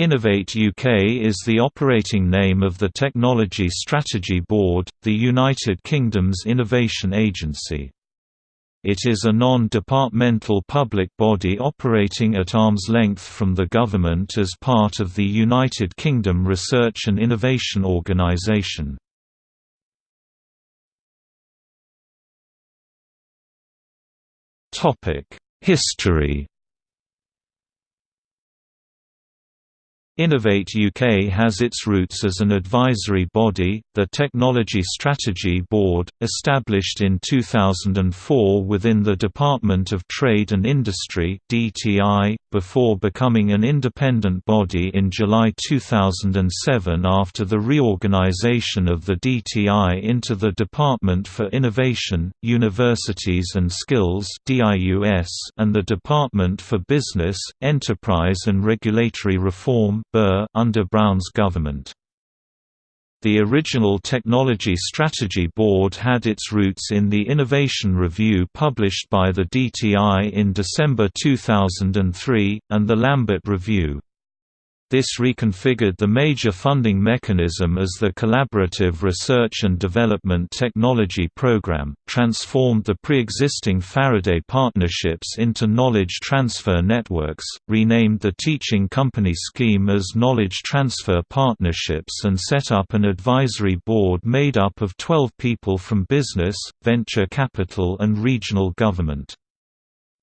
Innovate UK is the operating name of the Technology Strategy Board, the United Kingdom's innovation agency. It is a non-departmental public body operating at arm's length from the government as part of the United Kingdom Research and Innovation Organisation. History Innovate UK has its roots as an advisory body, the Technology Strategy Board, established in 2004 within the Department of Trade and Industry (DTI), before becoming an independent body in July 2007 after the reorganization of the DTI into the Department for Innovation, Universities and Skills (DIUS) and the Department for Business, Enterprise and Regulatory Reform under Brown's government. The original Technology Strategy Board had its roots in the Innovation Review published by the DTI in December 2003, and the Lambert Review. This reconfigured the major funding mechanism as the Collaborative Research and Development Technology Program, transformed the pre-existing Faraday partnerships into knowledge transfer networks, renamed the Teaching Company Scheme as Knowledge Transfer Partnerships and set up an advisory board made up of 12 people from business, venture capital and regional government.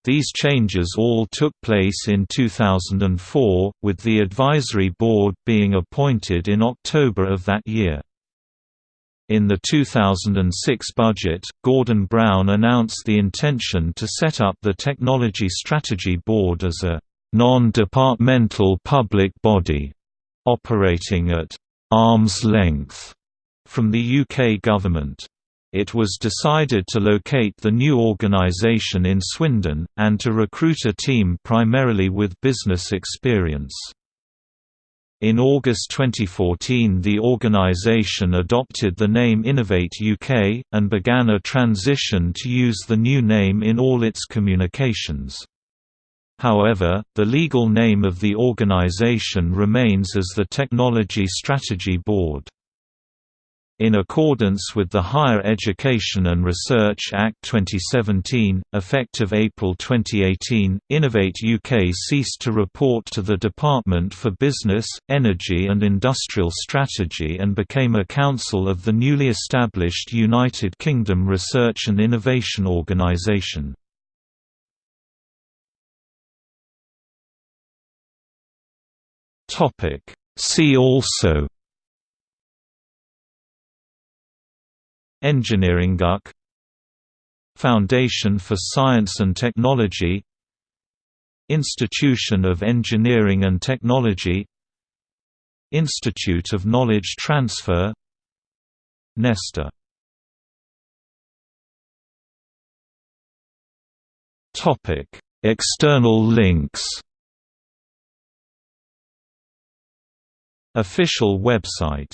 These changes all took place in 2004, with the advisory board being appointed in October of that year. In the 2006 budget, Gordon Brown announced the intention to set up the Technology Strategy Board as a non-departmental public body, operating at arm's length from the UK government it was decided to locate the new organization in Swindon, and to recruit a team primarily with business experience. In August 2014 the organization adopted the name Innovate UK, and began a transition to use the new name in all its communications. However, the legal name of the organization remains as the Technology Strategy Board. In accordance with the Higher Education and Research Act 2017, effective April 2018, Innovate UK ceased to report to the Department for Business, Energy and Industrial Strategy and became a council of the newly established United Kingdom Research and Innovation Organisation. See also EngineeringUK. Foundation for Science and Technology. Institution of Engineering and Technology. Institute of Knowledge Transfer. Nesta. External links. Official website